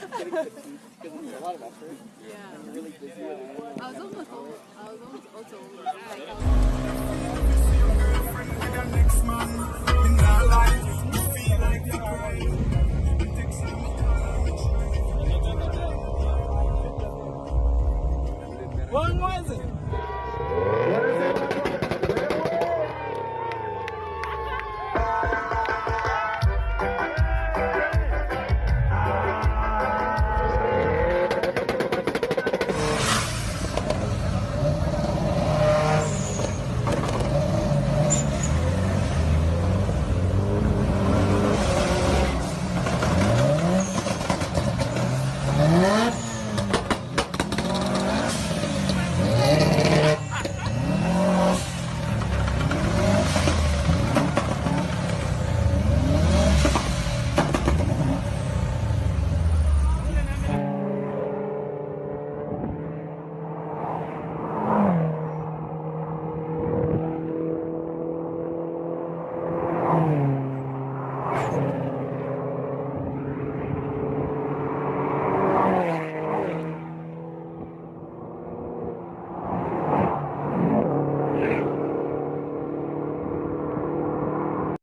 getting fatigued because it's a lot of effort. Yeah. And really busy. I was almost old. I was almost also older. Was it?